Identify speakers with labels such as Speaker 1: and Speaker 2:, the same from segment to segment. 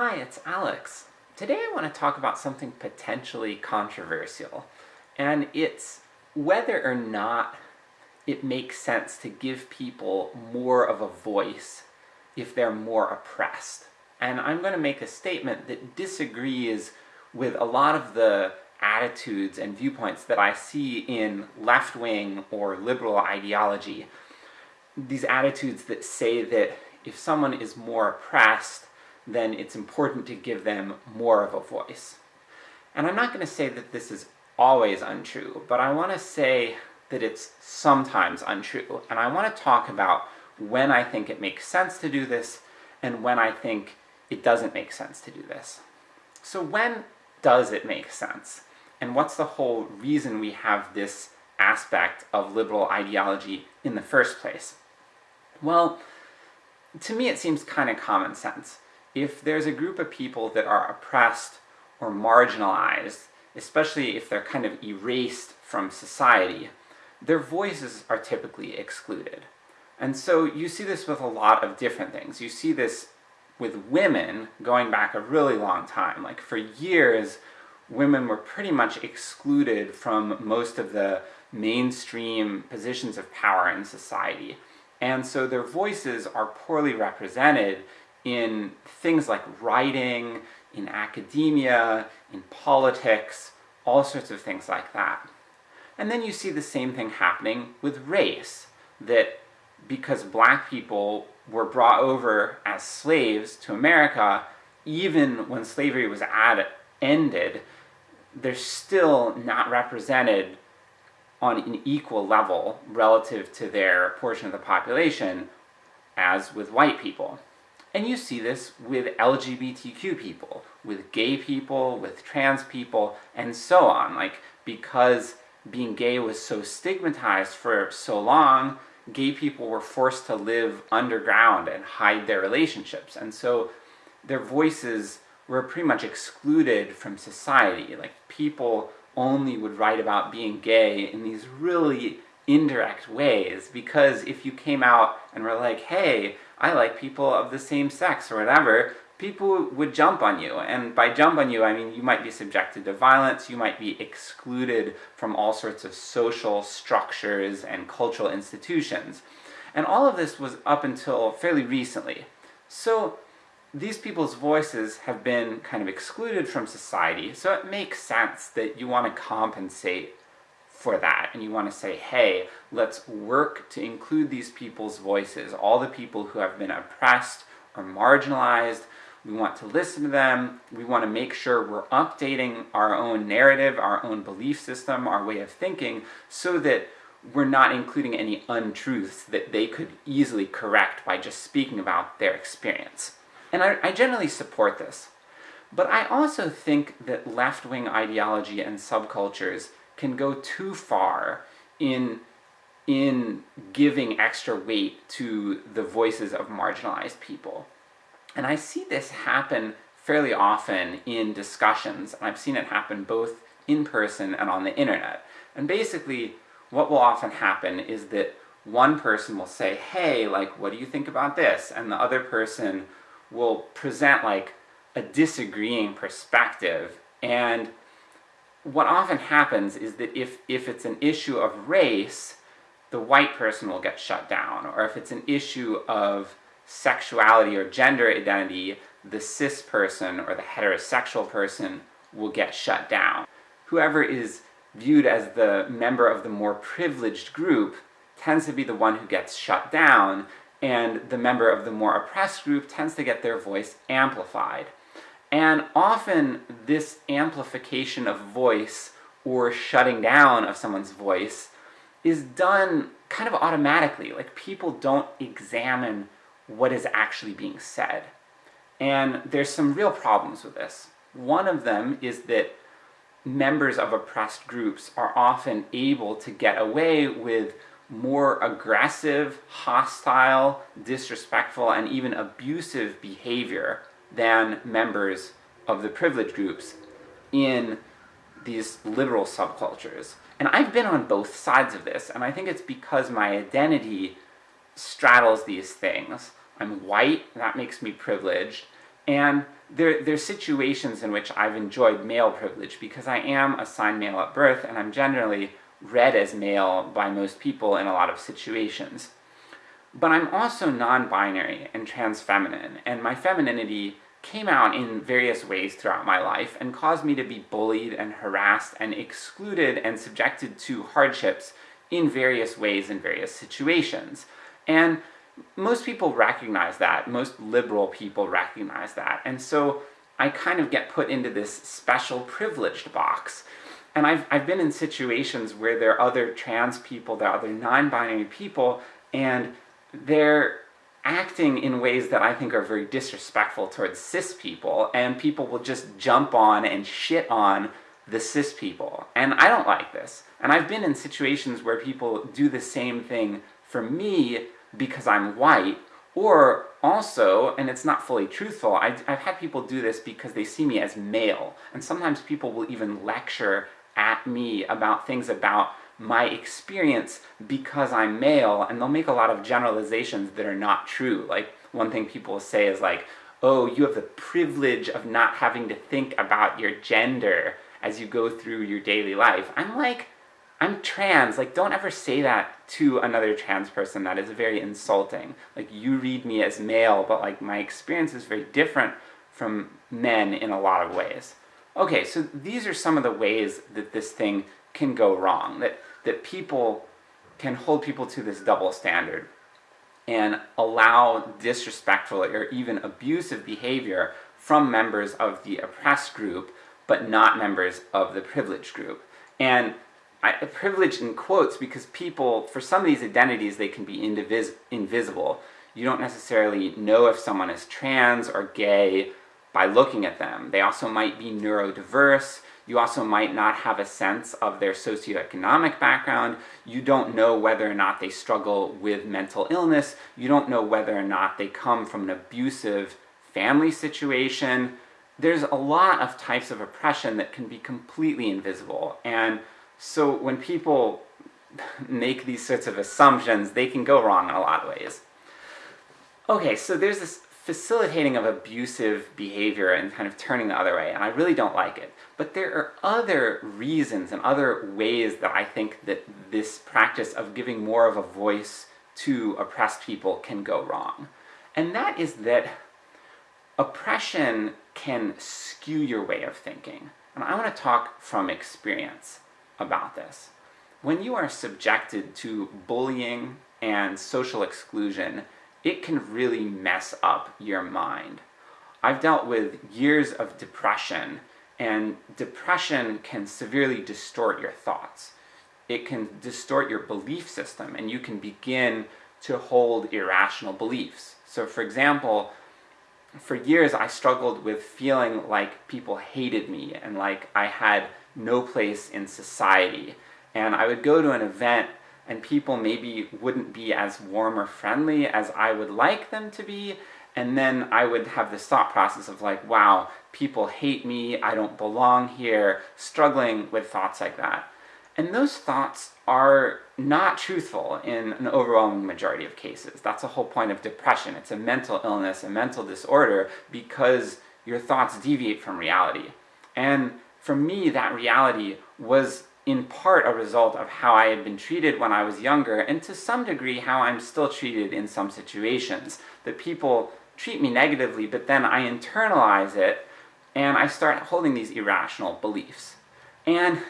Speaker 1: Hi, it's Alex. Today I want to talk about something potentially controversial, and it's whether or not it makes sense to give people more of a voice if they're more oppressed. And I'm going to make a statement that disagrees with a lot of the attitudes and viewpoints that I see in left-wing or liberal ideology. These attitudes that say that if someone is more oppressed, then it's important to give them more of a voice. And I'm not going to say that this is always untrue, but I want to say that it's sometimes untrue, and I want to talk about when I think it makes sense to do this, and when I think it doesn't make sense to do this. So when does it make sense? And what's the whole reason we have this aspect of liberal ideology in the first place? Well, to me it seems kind of common sense. If there's a group of people that are oppressed or marginalized, especially if they're kind of erased from society, their voices are typically excluded. And so you see this with a lot of different things. You see this with women going back a really long time. Like for years, women were pretty much excluded from most of the mainstream positions of power in society. And so their voices are poorly represented in things like writing, in academia, in politics, all sorts of things like that. And then you see the same thing happening with race, that because black people were brought over as slaves to America, even when slavery was ad ended, they're still not represented on an equal level relative to their portion of the population as with white people. And you see this with LGBTQ people, with gay people, with trans people, and so on. Like, because being gay was so stigmatized for so long, gay people were forced to live underground and hide their relationships, and so their voices were pretty much excluded from society. Like, people only would write about being gay in these really indirect ways, because if you came out and were like, hey, I like people of the same sex, or whatever, people would jump on you, and by jump on you I mean you might be subjected to violence, you might be excluded from all sorts of social structures and cultural institutions. And all of this was up until fairly recently. So these people's voices have been kind of excluded from society, so it makes sense that you want to compensate for that, and you want to say, hey, let's work to include these people's voices, all the people who have been oppressed or marginalized, we want to listen to them, we want to make sure we're updating our own narrative, our own belief system, our way of thinking, so that we're not including any untruths that they could easily correct by just speaking about their experience. And I, I generally support this. But I also think that left-wing ideology and subcultures can go too far in in giving extra weight to the voices of marginalized people. And I see this happen fairly often in discussions, and I've seen it happen both in person and on the internet. And basically, what will often happen is that one person will say, hey, like, what do you think about this? And the other person will present, like, a disagreeing perspective, and what often happens is that if, if it's an issue of race, the white person will get shut down, or if it's an issue of sexuality or gender identity, the cis person or the heterosexual person will get shut down. Whoever is viewed as the member of the more privileged group tends to be the one who gets shut down, and the member of the more oppressed group tends to get their voice amplified. And often this amplification of voice, or shutting down of someone's voice, is done kind of automatically, like people don't examine what is actually being said. And there's some real problems with this. One of them is that members of oppressed groups are often able to get away with more aggressive, hostile, disrespectful, and even abusive behavior than members of the privileged groups in these liberal subcultures. And I've been on both sides of this, and I think it's because my identity straddles these things. I'm white, that makes me privileged, And there, there's situations in which I've enjoyed male privilege because I am assigned male at birth and I'm generally read as male by most people in a lot of situations. But I'm also non-binary and trans-feminine, and my femininity came out in various ways throughout my life and caused me to be bullied and harassed and excluded and subjected to hardships in various ways in various situations. And most people recognize that, most liberal people recognize that, and so I kind of get put into this special privileged box. And I've, I've been in situations where there are other trans people, there are other non-binary people, and they're acting in ways that I think are very disrespectful towards cis people, and people will just jump on and shit on the cis people. And I don't like this. And I've been in situations where people do the same thing for me because I'm white, or also, and it's not fully truthful, I, have had people do this because they see me as male, and sometimes people will even lecture at me about things about my experience because I'm male, and they'll make a lot of generalizations that are not true. Like, one thing people say is like, oh, you have the privilege of not having to think about your gender as you go through your daily life. I'm like, I'm trans, like don't ever say that to another trans person, that is very insulting. Like you read me as male, but like my experience is very different from men in a lot of ways. Okay, so these are some of the ways that this thing can go wrong, that, that people can hold people to this double standard and allow disrespectful or even abusive behavior from members of the oppressed group, but not members of the privileged group. And I, privilege in quotes because people, for some of these identities, they can be indivis invisible. You don't necessarily know if someone is trans or gay by looking at them. They also might be neurodiverse, you also might not have a sense of their socioeconomic background, you don't know whether or not they struggle with mental illness, you don't know whether or not they come from an abusive family situation. There's a lot of types of oppression that can be completely invisible, and so when people make these sorts of assumptions, they can go wrong in a lot of ways. Okay, so there's this facilitating of abusive behavior and kind of turning the other way, and I really don't like it. But there are other reasons and other ways that I think that this practice of giving more of a voice to oppressed people can go wrong. And that is that oppression can skew your way of thinking. And I want to talk from experience about this. When you are subjected to bullying and social exclusion, it can really mess up your mind. I've dealt with years of depression, and depression can severely distort your thoughts. It can distort your belief system, and you can begin to hold irrational beliefs. So for example, for years I struggled with feeling like people hated me, and like I had no place in society. And I would go to an event and people maybe wouldn't be as warm or friendly as I would like them to be, and then I would have this thought process of like, wow, people hate me, I don't belong here, struggling with thoughts like that. And those thoughts are not truthful in an overwhelming majority of cases. That's the whole point of depression. It's a mental illness, a mental disorder, because your thoughts deviate from reality. And for me, that reality was in part a result of how I had been treated when I was younger, and to some degree how I'm still treated in some situations. The people treat me negatively, but then I internalize it, and I start holding these irrational beliefs. And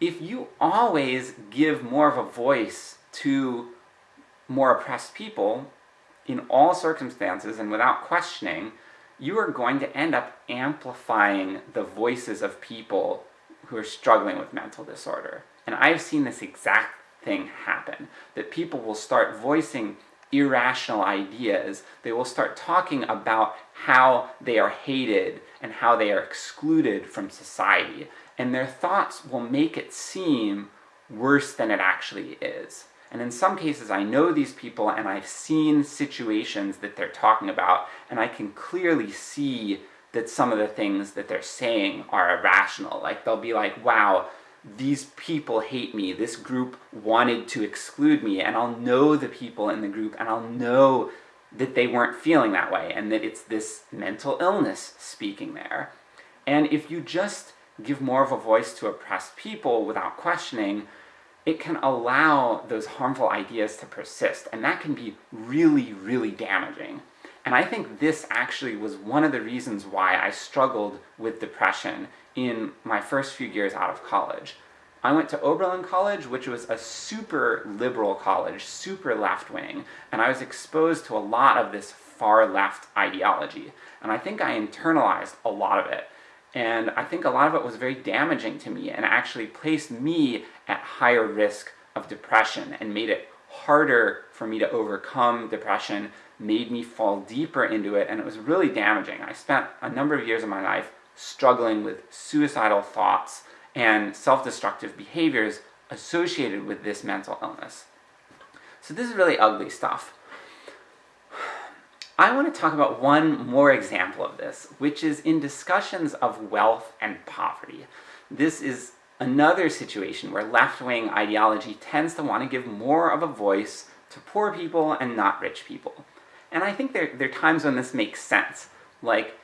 Speaker 1: if you always give more of a voice to more oppressed people, in all circumstances and without questioning, you are going to end up amplifying the voices of people who are struggling with mental disorder. And I've seen this exact thing happen, that people will start voicing irrational ideas, they will start talking about how they are hated and how they are excluded from society, and their thoughts will make it seem worse than it actually is. And in some cases I know these people and I've seen situations that they're talking about, and I can clearly see that some of the things that they're saying are irrational. Like they'll be like, wow, these people hate me, this group wanted to exclude me, and I'll know the people in the group, and I'll know that they weren't feeling that way, and that it's this mental illness speaking there. And if you just give more of a voice to oppressed people without questioning, it can allow those harmful ideas to persist, and that can be really, really damaging. And I think this actually was one of the reasons why I struggled with depression in my first few years out of college. I went to Oberlin College, which was a super liberal college, super left-wing, and I was exposed to a lot of this far-left ideology. And I think I internalized a lot of it. And I think a lot of it was very damaging to me, and actually placed me at higher risk of depression, and made it harder for me to overcome depression, made me fall deeper into it, and it was really damaging. I spent a number of years of my life struggling with suicidal thoughts and self-destructive behaviors associated with this mental illness. So this is really ugly stuff. I want to talk about one more example of this, which is in discussions of wealth and poverty. This is another situation where left-wing ideology tends to want to give more of a voice to poor people and not rich people. And I think there, there are times when this makes sense. Like,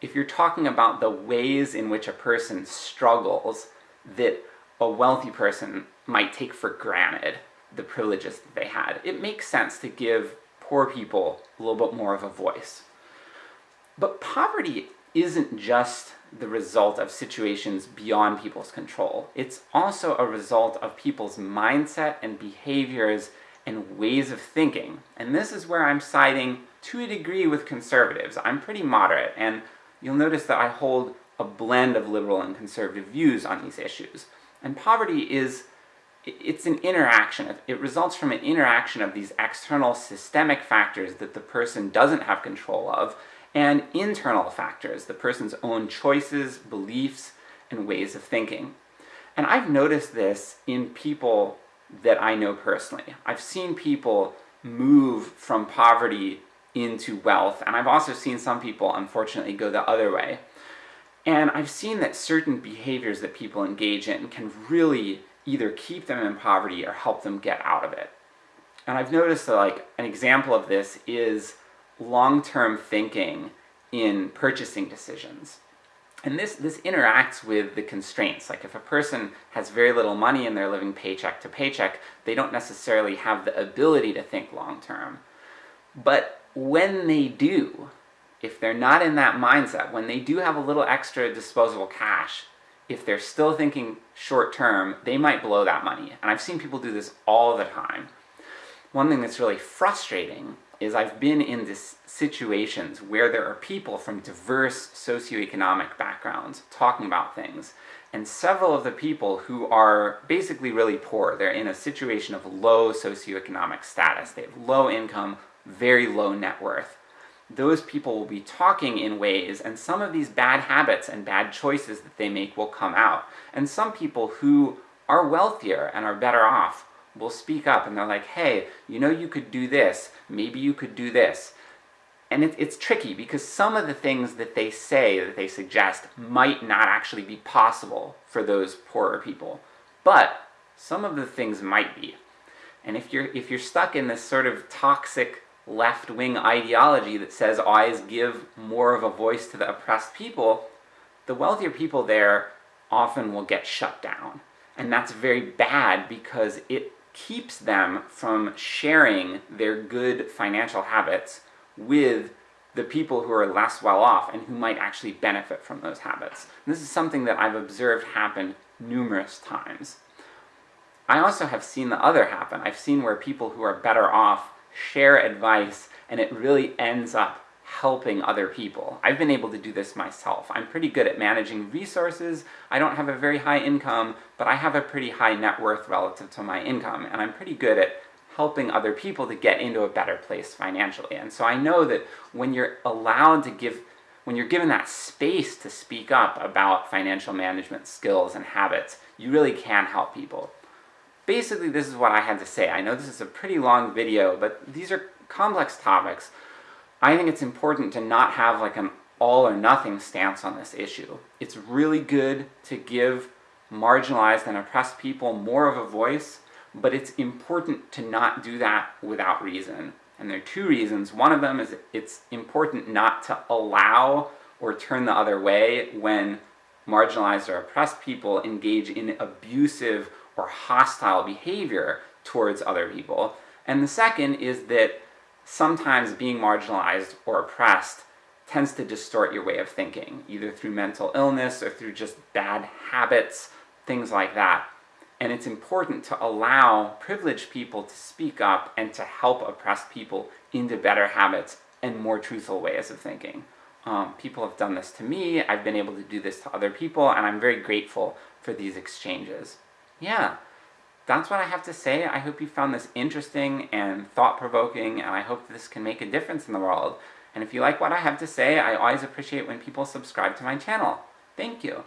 Speaker 1: if you're talking about the ways in which a person struggles, that a wealthy person might take for granted the privileges that they had, it makes sense to give poor people a little bit more of a voice. But poverty isn't just the result of situations beyond people's control. It's also a result of people's mindset and behaviors and ways of thinking. And this is where I'm siding to a degree with conservatives. I'm pretty moderate, and you'll notice that I hold a blend of liberal and conservative views on these issues. And poverty is, it's an interaction, it results from an interaction of these external systemic factors that the person doesn't have control of, and internal factors, the person's own choices, beliefs, and ways of thinking. And I've noticed this in people that I know personally. I've seen people move from poverty into wealth, and I've also seen some people, unfortunately, go the other way. And I've seen that certain behaviors that people engage in can really either keep them in poverty or help them get out of it. And I've noticed that like, an example of this is long-term thinking in purchasing decisions. And this, this interacts with the constraints, like if a person has very little money and they're living paycheck to paycheck, they don't necessarily have the ability to think long-term. But when they do, if they're not in that mindset, when they do have a little extra disposable cash, if they're still thinking short-term, they might blow that money. And I've seen people do this all the time. One thing that's really frustrating is I've been in this situations where there are people from diverse socioeconomic backgrounds talking about things, and several of the people who are basically really poor, they're in a situation of low socioeconomic status, they have low income, very low net worth, those people will be talking in ways, and some of these bad habits and bad choices that they make will come out. And some people who are wealthier and are better off will speak up and they're like, hey, you know you could do this, maybe you could do this. And it, it's tricky, because some of the things that they say, that they suggest, might not actually be possible for those poorer people. But some of the things might be. And if you're, if you're stuck in this sort of toxic left-wing ideology that says always give more of a voice to the oppressed people, the wealthier people there often will get shut down. And that's very bad because it keeps them from sharing their good financial habits with the people who are less well off and who might actually benefit from those habits. And this is something that I've observed happen numerous times. I also have seen the other happen. I've seen where people who are better off share advice, and it really ends up helping other people. I've been able to do this myself. I'm pretty good at managing resources, I don't have a very high income, but I have a pretty high net worth relative to my income, and I'm pretty good at helping other people to get into a better place financially. And so I know that when you're allowed to give, when you're given that space to speak up about financial management skills and habits, you really can help people basically this is what I had to say. I know this is a pretty long video, but these are complex topics. I think it's important to not have like an all or nothing stance on this issue. It's really good to give marginalized and oppressed people more of a voice, but it's important to not do that without reason. And there are two reasons. One of them is it's important not to allow or turn the other way when marginalized or oppressed people engage in abusive or hostile behavior towards other people. And the second is that sometimes being marginalized or oppressed tends to distort your way of thinking, either through mental illness or through just bad habits, things like that. And it's important to allow privileged people to speak up and to help oppressed people into better habits and more truthful ways of thinking. Um, people have done this to me, I've been able to do this to other people, and I'm very grateful for these exchanges. Yeah, that's what I have to say. I hope you found this interesting and thought-provoking, and I hope this can make a difference in the world. And if you like what I have to say, I always appreciate when people subscribe to my channel. Thank you!